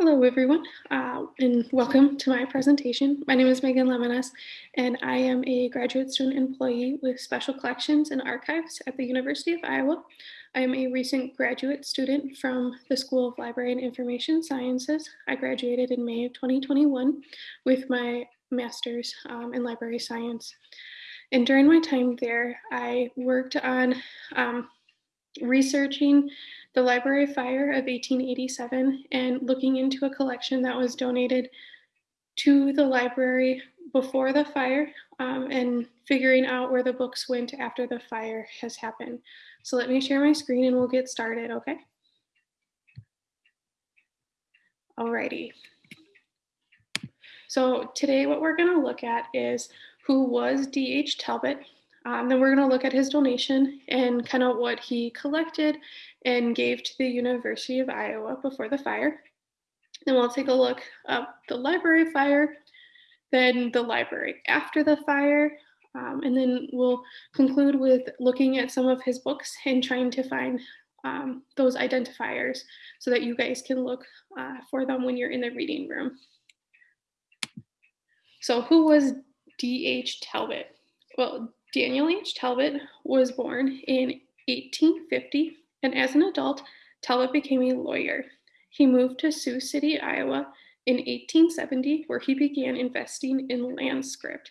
Hello, everyone, uh, and welcome to my presentation. My name is Megan Lemonis, and I am a graduate student employee with Special Collections and Archives at the University of Iowa. I am a recent graduate student from the School of Library and Information Sciences. I graduated in May of 2021 with my master's um, in library science. And during my time there, I worked on um, researching the Library Fire of 1887 and looking into a collection that was donated to the library before the fire um, and figuring out where the books went after the fire has happened. So let me share my screen and we'll get started, okay? Alrighty. So today what we're gonna look at is who was D.H. Talbot um, then we're going to look at his donation and kind of what he collected and gave to the University of Iowa before the fire. Then we'll take a look at the library fire, then the library after the fire, um, and then we'll conclude with looking at some of his books and trying to find um, those identifiers so that you guys can look uh, for them when you're in the reading room. So who was D.H. Talbot? Well, Daniel H. Talbot was born in 1850, and as an adult, Talbot became a lawyer. He moved to Sioux City, Iowa in 1870, where he began investing in land scrip.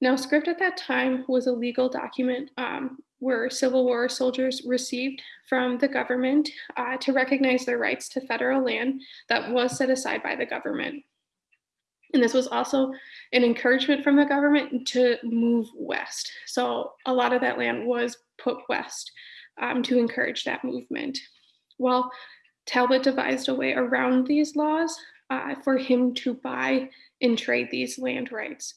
Now, scrip at that time was a legal document um, where Civil War soldiers received from the government uh, to recognize their rights to federal land that was set aside by the government. And this was also an encouragement from the government to move west. So a lot of that land was put west um, to encourage that movement. Well, Talbot devised a way around these laws uh, for him to buy and trade these land rights.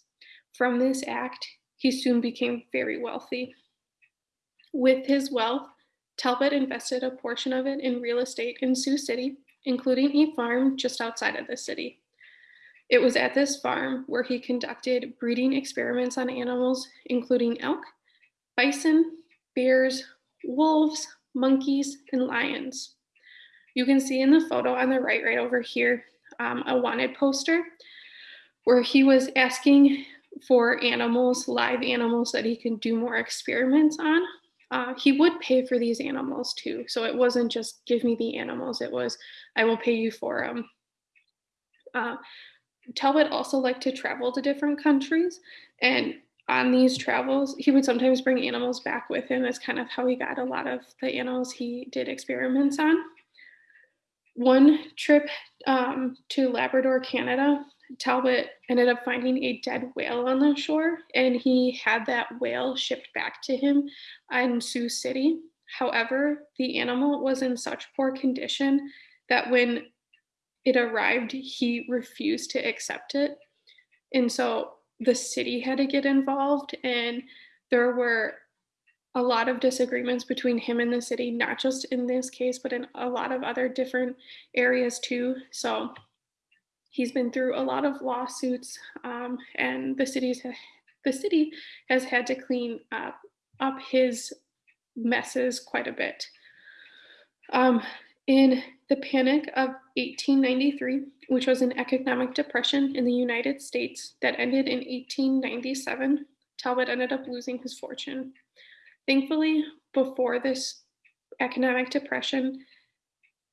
From this act, he soon became very wealthy. With his wealth, Talbot invested a portion of it in real estate in Sioux City, including a farm just outside of the city. It was at this farm where he conducted breeding experiments on animals, including elk, bison, bears, wolves, monkeys, and lions. You can see in the photo on the right, right over here, um, a wanted poster where he was asking for animals, live animals that he can do more experiments on. Uh, he would pay for these animals too. So it wasn't just give me the animals, it was I will pay you for them. Uh, Talbot also liked to travel to different countries. And on these travels, he would sometimes bring animals back with him. That's kind of how he got a lot of the animals he did experiments on. One trip um, to Labrador, Canada, Talbot ended up finding a dead whale on the shore, and he had that whale shipped back to him in Sioux City. However, the animal was in such poor condition that when it arrived, he refused to accept it. And so the city had to get involved, and there were a lot of disagreements between him and the city, not just in this case, but in a lot of other different areas too. So he's been through a lot of lawsuits, um, and the city's the city has had to clean up, up his messes quite a bit. Um, in the Panic of 1893, which was an economic depression in the United States that ended in 1897, Talbot ended up losing his fortune. Thankfully, before this economic depression,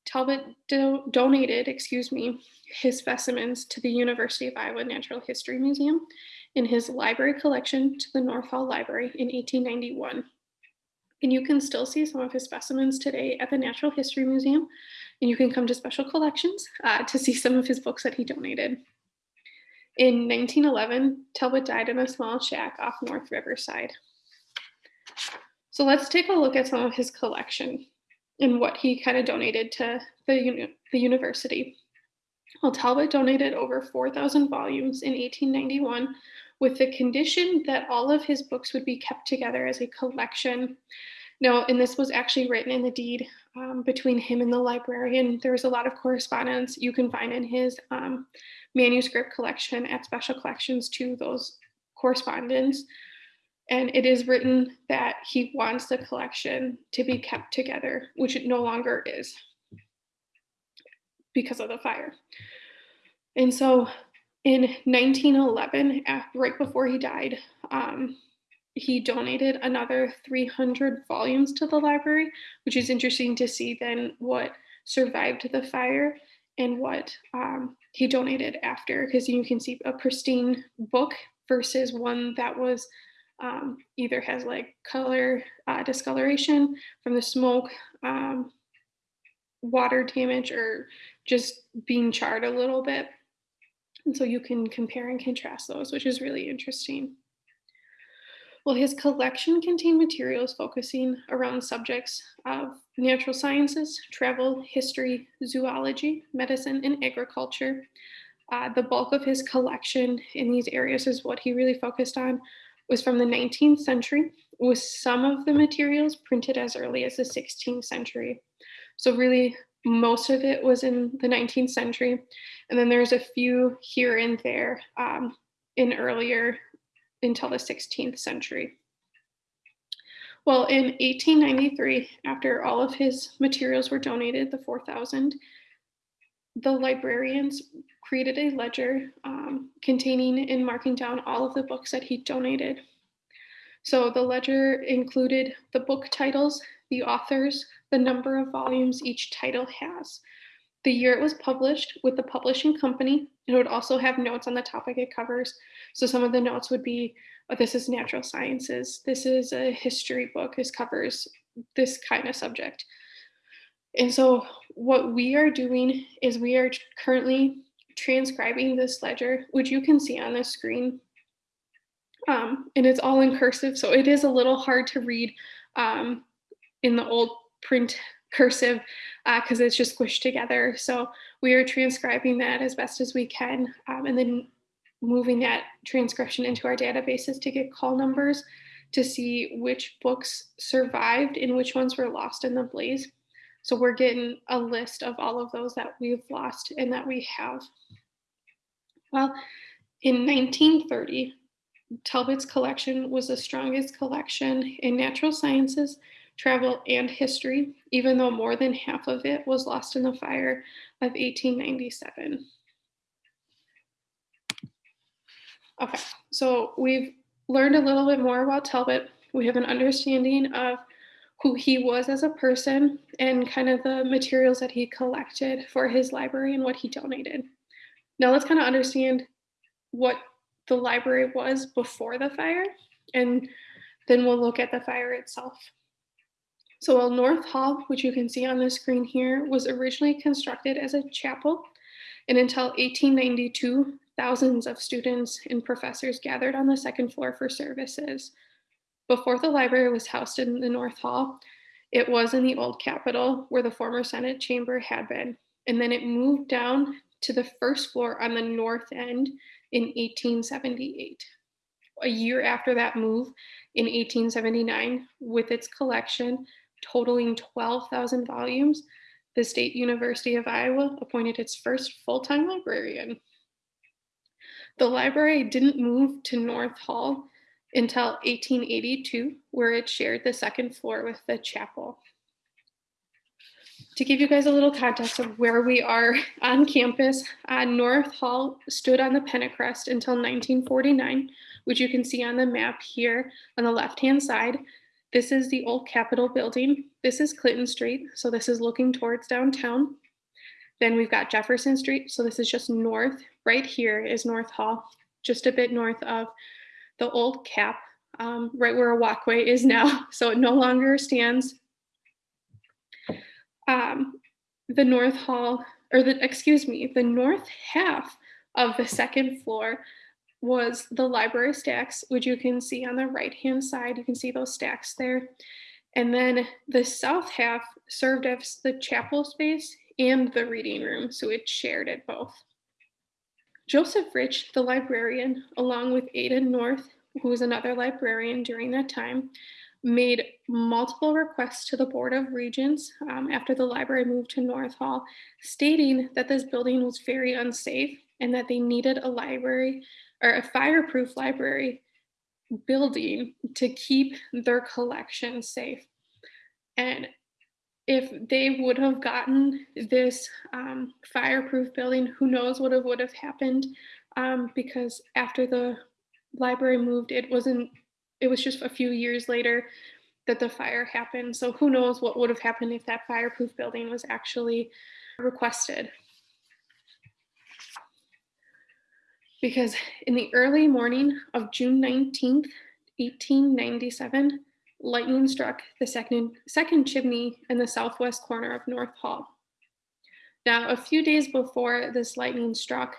Talbot do donated, excuse me, his specimens to the University of Iowa Natural History Museum in his library collection to the North Hall Library in 1891. And you can still see some of his specimens today at the Natural History Museum. And you can come to special collections uh, to see some of his books that he donated. In 1911, Talbot died in a small shack off North Riverside. So let's take a look at some of his collection and what he kind of donated to the, uni the university. Well, Talbot donated over 4,000 volumes in 1891 with the condition that all of his books would be kept together as a collection. Now, and this was actually written in the deed um, between him and the librarian. There was a lot of correspondence you can find in his um, manuscript collection at Special Collections to those correspondence. And it is written that he wants the collection to be kept together, which it no longer is. because of the fire. And so in 1911, right before he died, um, he donated another 300 volumes to the library, which is interesting to see then what survived the fire and what um, he donated after, because you can see a pristine book versus one that was um, either has like color uh, discoloration from the smoke, um, water damage, or just being charred a little bit. And so you can compare and contrast those, which is really interesting. His collection contained materials focusing around subjects of natural sciences, travel, history, zoology, medicine, and agriculture. Uh, the bulk of his collection in these areas is what he really focused on was from the 19th century, with some of the materials printed as early as the 16th century. So really, most of it was in the 19th century, and then there's a few here and there um, in earlier until the 16th century. Well, in 1893, after all of his materials were donated, the 4,000, the librarians created a ledger um, containing and marking down all of the books that he donated. So the ledger included the book titles, the authors, the number of volumes each title has, the year it was published with the publishing company. It would also have notes on the topic it covers. So some of the notes would be, oh, this is natural sciences. This is a history book. This covers this kind of subject. And so what we are doing is we are currently transcribing this ledger, which you can see on the screen. Um, and it's all in cursive, so it is a little hard to read um, in the old print cursive because uh, it's just squished together. So we are transcribing that as best as we can um, and then moving that transcription into our databases to get call numbers to see which books survived and which ones were lost in the blaze. So we're getting a list of all of those that we've lost and that we have. Well, in 1930, Talbot's collection was the strongest collection in natural sciences travel, and history, even though more than half of it was lost in the fire of 1897. Okay, so we've learned a little bit more about Talbot. We have an understanding of who he was as a person and kind of the materials that he collected for his library and what he donated. Now let's kind of understand what the library was before the fire, and then we'll look at the fire itself. So while North Hall, which you can see on the screen here, was originally constructed as a chapel, and until 1892, thousands of students and professors gathered on the second floor for services. Before the library was housed in the North Hall, it was in the old Capitol where the former Senate chamber had been. And then it moved down to the first floor on the north end in 1878. A year after that move, in 1879, with its collection, totaling 12,000 volumes, the State University of Iowa appointed its first full-time librarian. The library didn't move to North Hall until 1882, where it shared the second floor with the chapel. To give you guys a little context of where we are on campus, uh, North Hall stood on the Pentacrest until 1949, which you can see on the map here on the left-hand side. This is the old Capitol building. This is Clinton Street. So this is looking towards downtown. Then we've got Jefferson Street. So this is just north. Right here is North Hall, just a bit north of the old cap, um, right where a walkway is now. So it no longer stands. Um, the North Hall, or the, excuse me, the north half of the second floor was the library stacks, which you can see on the right-hand side. You can see those stacks there. And then the south half served as the chapel space and the reading room, so it shared it both. Joseph Rich, the librarian, along with Ada North, who was another librarian during that time, made multiple requests to the Board of Regents um, after the library moved to North Hall, stating that this building was very unsafe and that they needed a library or a fireproof library building to keep their collection safe. And if they would have gotten this um, fireproof building, who knows what would have happened um, because after the library moved, it wasn't, it was just a few years later that the fire happened. So who knows what would have happened if that fireproof building was actually requested. Because in the early morning of June 19th, 1897, lightning struck the second, second chimney in the southwest corner of North Hall. Now, a few days before this lightning struck,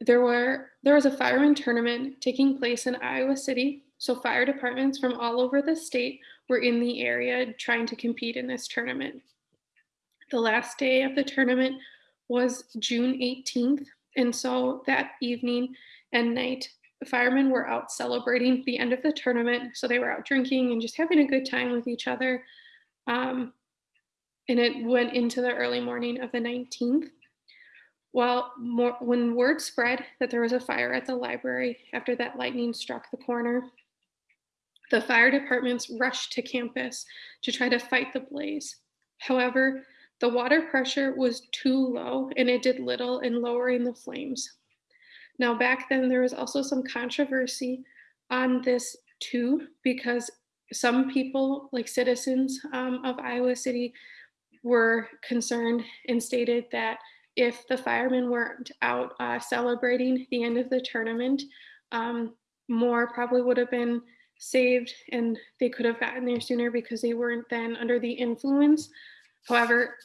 there were there was a fireman tournament taking place in Iowa City. So fire departments from all over the state were in the area trying to compete in this tournament. The last day of the tournament was June 18th. And so that evening and night, the firemen were out celebrating the end of the tournament. So they were out drinking and just having a good time with each other. Um, and it went into the early morning of the 19th. Well, more, when word spread that there was a fire at the library after that lightning struck the corner, the fire departments rushed to campus to try to fight the blaze. However, the water pressure was too low and it did little in lowering the flames. Now, back then, there was also some controversy on this too, because some people, like citizens um, of Iowa City, were concerned and stated that if the firemen weren't out uh, celebrating the end of the tournament, um, more probably would have been saved and they could have gotten there sooner because they weren't then under the influence. However,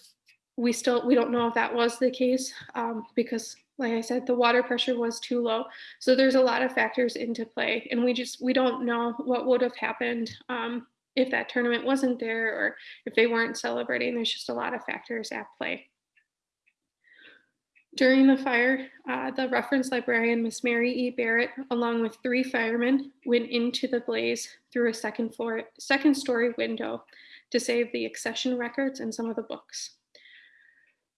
we still we don't know if that was the case um, because like I said, the water pressure was too low. So there's a lot of factors into play and we just, we don't know what would have happened um, if that tournament wasn't there or if they weren't celebrating. There's just a lot of factors at play. During the fire, uh, the reference librarian, Miss Mary E. Barrett, along with three firemen, went into the blaze through a second floor, second story window to save the accession records and some of the books.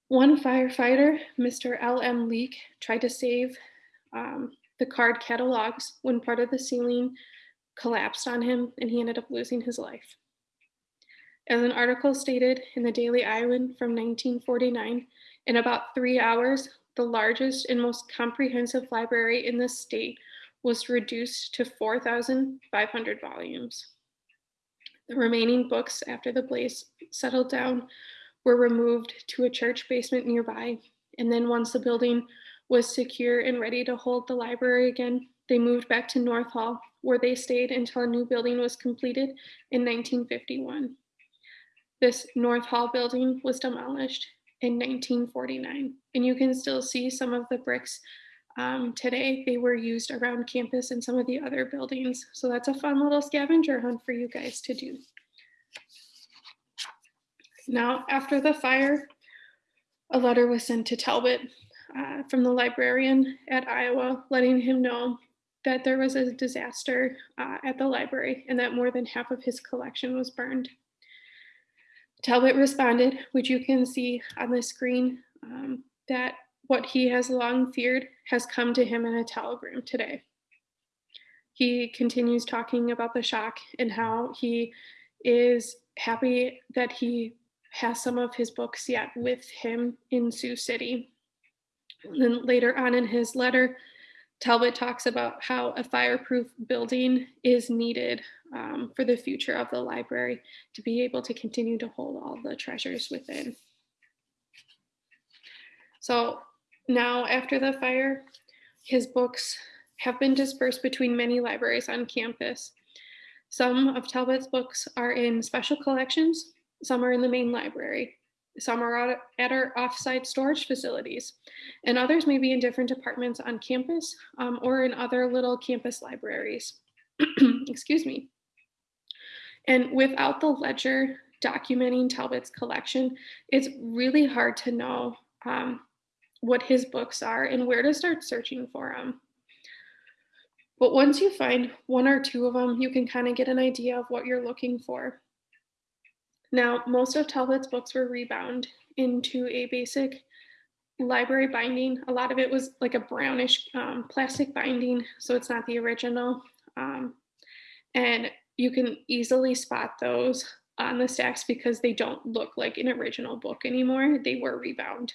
One firefighter, Mr. L.M. Leake, tried to save um, the card catalogs when part of the ceiling collapsed on him and he ended up losing his life. As an article stated in the Daily Iowan from 1949, in about three hours, the largest and most comprehensive library in the state was reduced to 4,500 volumes. The remaining books after the blaze settled down were removed to a church basement nearby. And then once the building was secure and ready to hold the library again, they moved back to North Hall, where they stayed until a new building was completed in 1951. This North Hall building was demolished in 1949. And you can still see some of the bricks um, today. They were used around campus and some of the other buildings. So that's a fun little scavenger hunt for you guys to do. Now, after the fire, a letter was sent to Talbot uh, from the librarian at Iowa, letting him know that there was a disaster uh, at the library and that more than half of his collection was burned. Talbot responded, which you can see on the screen, um, that what he has long feared has come to him in a telegram today. He continues talking about the shock and how he is happy that he has some of his books yet with him in Sioux City. And then later on in his letter, Talbot talks about how a fireproof building is needed um, for the future of the library to be able to continue to hold all the treasures within. So now after the fire, his books have been dispersed between many libraries on campus. Some of Talbot's books are in special collections, some are in the main library, some are at our offsite storage facilities, and others may be in different departments on campus um, or in other little campus libraries. Excuse me. And without the ledger documenting Talbot's collection, it's really hard to know um, what his books are and where to start searching for them. But once you find one or two of them, you can kind of get an idea of what you're looking for. Now, most of Talbot's books were rebound into a basic library binding. A lot of it was like a brownish um, plastic binding, so it's not the original. Um, and you can easily spot those on the stacks because they don't look like an original book anymore. They were rebound.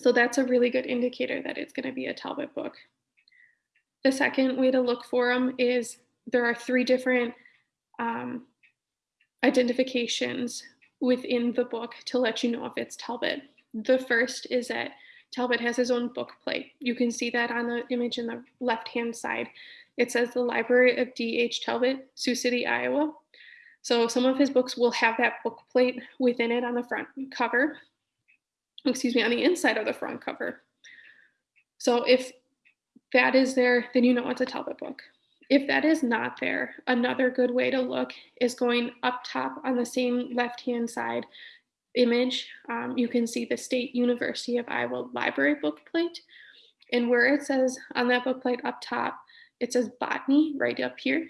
So that's a really good indicator that it's going to be a Talbot book. The second way to look for them is there are three different um, identifications within the book to let you know if it's Talbot. The first is that Talbot has his own book plate. You can see that on the image in the left-hand side. It says the Library of D.H. Talbot, Sioux City, Iowa. So some of his books will have that book plate within it on the front cover, excuse me, on the inside of the front cover. So if that is there, then you know it's a Talbot book. If that is not there, another good way to look is going up top on the same left-hand side image. Um, you can see the State University of Iowa Library book plate. And where it says on that book plate up top, it says botany right up here.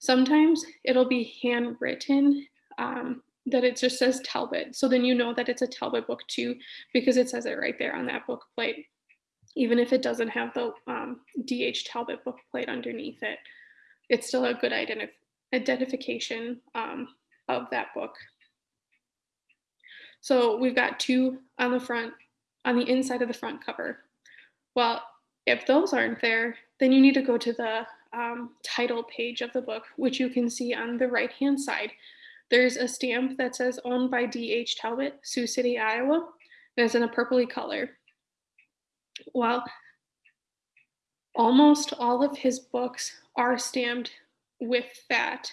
Sometimes it'll be handwritten um, that it just says Talbot. So then you know that it's a Talbot book too, because it says it right there on that book plate, even if it doesn't have the um, DH Talbot book plate underneath it. It's still a good identif identification um, of that book. So we've got two on the front, on the inside of the front cover. Well, if those aren't there, then you need to go to the um, title page of the book, which you can see on the right hand side. There's a stamp that says owned by D.H. Talbot, Sioux City, Iowa, and it's in a purpley color. Well, almost all of his books are stamped with that.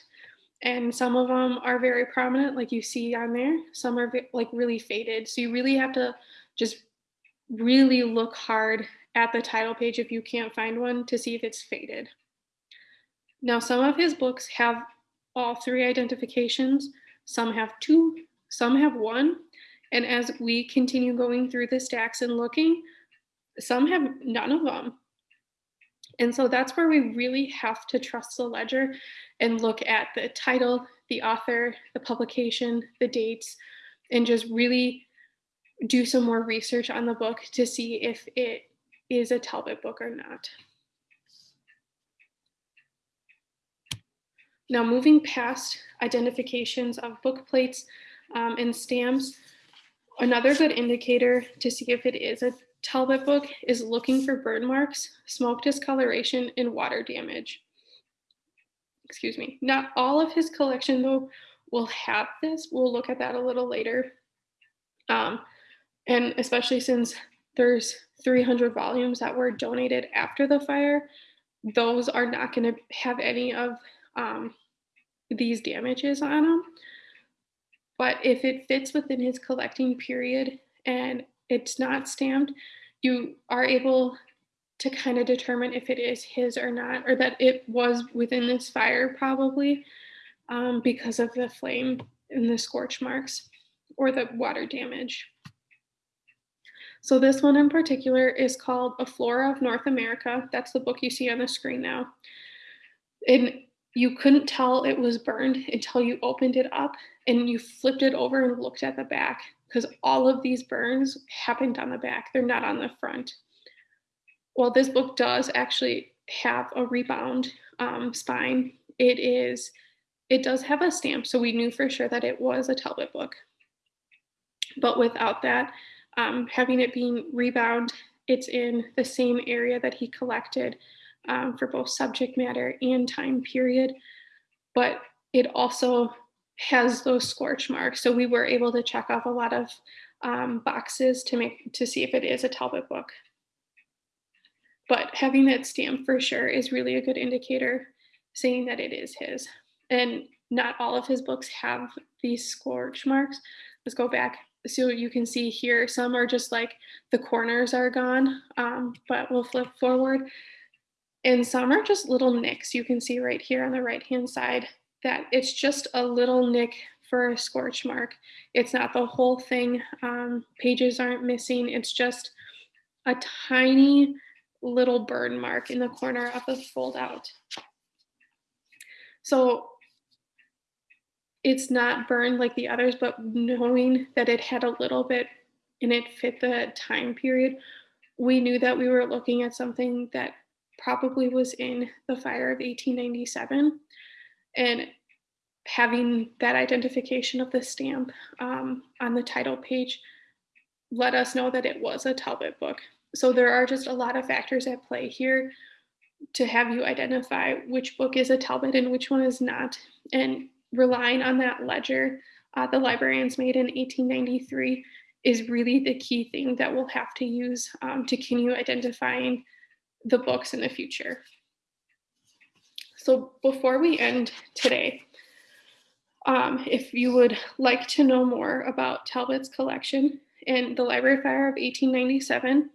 And some of them are very prominent, like you see on there. Some are like really faded. So you really have to just really look hard at the title page if you can't find one to see if it's faded. Now, some of his books have all three identifications, some have two, some have one. And as we continue going through the stacks and looking, some have none of them. And so that's where we really have to trust the ledger and look at the title, the author, the publication, the dates, and just really do some more research on the book to see if it is a Talbot book or not. Now moving past identifications of book plates um, and stamps, another good indicator to see if it is a Talbot book is looking for burn marks, smoke discoloration, and water damage. Excuse me. Not all of his collection though will have this. We'll look at that a little later. Um, and especially since there's 300 volumes that were donated after the fire, those are not going to have any of um, these damages on them. But if it fits within his collecting period and it's not stamped, you are able to kind of determine if it is his or not, or that it was within this fire probably um, because of the flame and the scorch marks or the water damage. So this one in particular is called A Flora of North America. That's the book you see on the screen now. And you couldn't tell it was burned until you opened it up and you flipped it over and looked at the back because all of these burns happened on the back. They're not on the front. Well, this book does actually have a rebound um, spine. It is, it does have a stamp, so we knew for sure that it was a Talbot book. But without that, um, having it being rebound, it's in the same area that he collected um, for both subject matter and time period, but it also has those scorch marks. So we were able to check off a lot of um, boxes to make to see if it is a Talbot book. But having that stamp for sure is really a good indicator saying that it is his. And not all of his books have these scorch marks. Let's go back. So you can see here, some are just like the corners are gone, um, but we'll flip forward. And some are just little nicks. You can see right here on the right hand side that it's just a little nick for a scorch mark. It's not the whole thing. Um, pages aren't missing. It's just a tiny little burn mark in the corner of the fold out. So it's not burned like the others, but knowing that it had a little bit and it fit the time period, we knew that we were looking at something that probably was in the fire of 1897. And having that identification of the stamp um, on the title page let us know that it was a Talbot book. So there are just a lot of factors at play here to have you identify which book is a Talbot and which one is not. And relying on that ledger uh, the librarians made in 1893 is really the key thing that we'll have to use um, to continue identifying the books in the future. So before we end today, um, if you would like to know more about Talbot's collection and the Library Fire of 1897,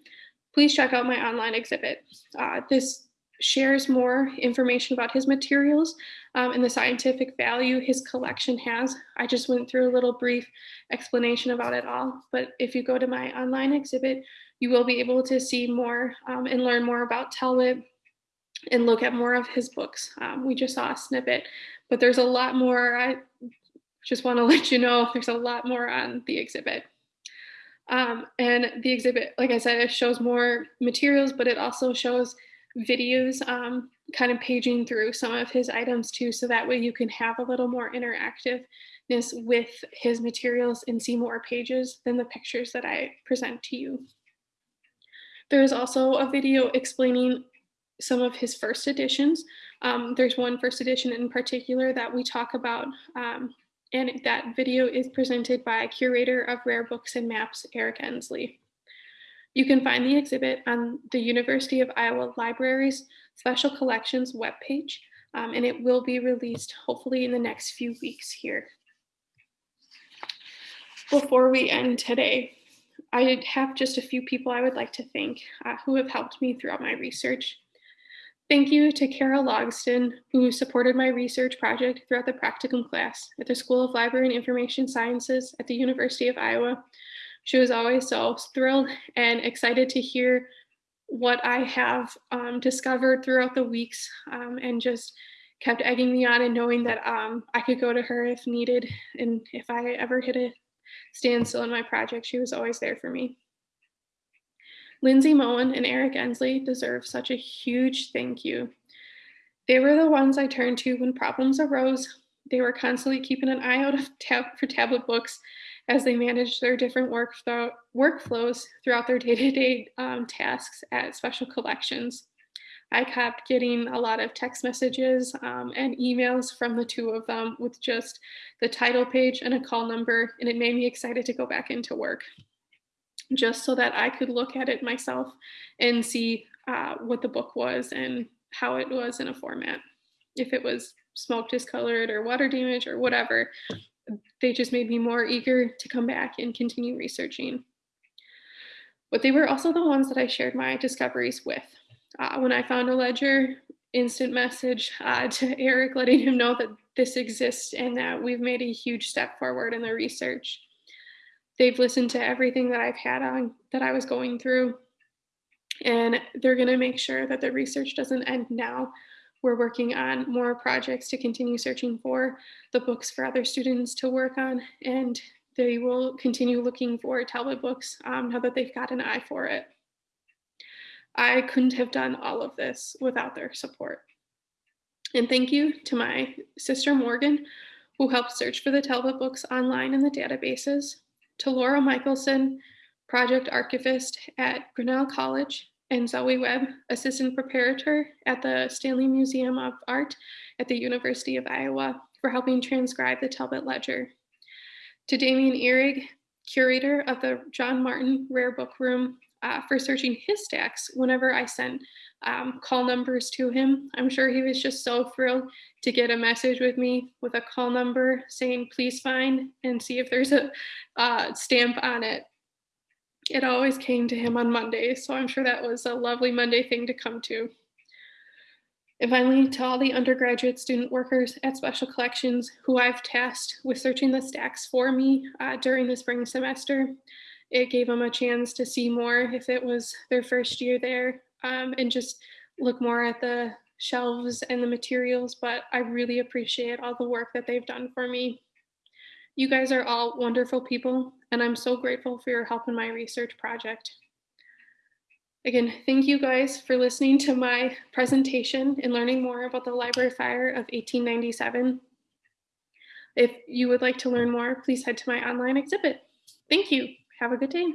please check out my online exhibit. Uh, this shares more information about his materials um, and the scientific value his collection has. I just went through a little brief explanation about it all, but if you go to my online exhibit, you will be able to see more um, and learn more about Talbot and look at more of his books. Um, we just saw a snippet, but there's a lot more. I just want to let you know there's a lot more on the exhibit. Um, and the exhibit, like I said, it shows more materials, but it also shows videos um, kind of paging through some of his items too, so that way you can have a little more interactiveness with his materials and see more pages than the pictures that I present to you. There's also a video explaining some of his first editions. Um, there's one first edition in particular that we talk about, um, and that video is presented by curator of rare books and maps, Eric Ensley. You can find the exhibit on the University of Iowa Libraries Special Collections webpage, um, and it will be released hopefully in the next few weeks here. Before we end today, I have just a few people I would like to thank uh, who have helped me throughout my research. Thank you to Carol Logston, who supported my research project throughout the practicum class at the School of Library and Information Sciences at the University of Iowa. She was always so thrilled and excited to hear what I have um, discovered throughout the weeks um, and just kept egging me on and knowing that um, I could go to her if needed. And if I ever hit a standstill in my project, she was always there for me. Lindsay Moen and Eric Ensley deserve such a huge thank you. They were the ones I turned to when problems arose. They were constantly keeping an eye out tab for Talbot books as they managed their different work workflows throughout their day-to-day -day, um, tasks at special collections. I kept getting a lot of text messages um, and emails from the two of them with just the title page and a call number, and it made me excited to go back into work just so that I could look at it myself and see uh, what the book was and how it was in a format. If it was smoke discolored or water damage or whatever, they just made me more eager to come back and continue researching. But they were also the ones that I shared my discoveries with. Uh, when I found a ledger, instant message uh, to Eric letting him know that this exists and that we've made a huge step forward in the research. They've listened to everything that I've had on that I was going through, and they're going to make sure that the research doesn't end now. We're working on more projects to continue searching for the books for other students to work on, and they will continue looking for Talbot books um, now that they've got an eye for it. I couldn't have done all of this without their support. And thank you to my sister Morgan, who helped search for the Talbot books online in the databases to Laura Michelson, project archivist at Grinnell College, and Zoe Webb, assistant preparator at the Stanley Museum of Art at the University of Iowa for helping transcribe the Talbot Ledger. To Damien Ihrig, curator of the John Martin Rare Book Room, uh, for searching his stacks whenever I sent um, call numbers to him. I'm sure he was just so thrilled to get a message with me with a call number saying, please find and see if there's a uh, stamp on it. It always came to him on Mondays, so I'm sure that was a lovely Monday thing to come to. And finally, to all the undergraduate student workers at Special Collections who I've tasked with searching the stacks for me uh, during the spring semester, it gave them a chance to see more if it was their first year there um, and just look more at the shelves and the materials, but I really appreciate all the work that they've done for me. You guys are all wonderful people, and I'm so grateful for your help in my research project. Again, thank you guys for listening to my presentation and learning more about the Library Fire of 1897. If you would like to learn more, please head to my online exhibit. Thank you. Have a good day.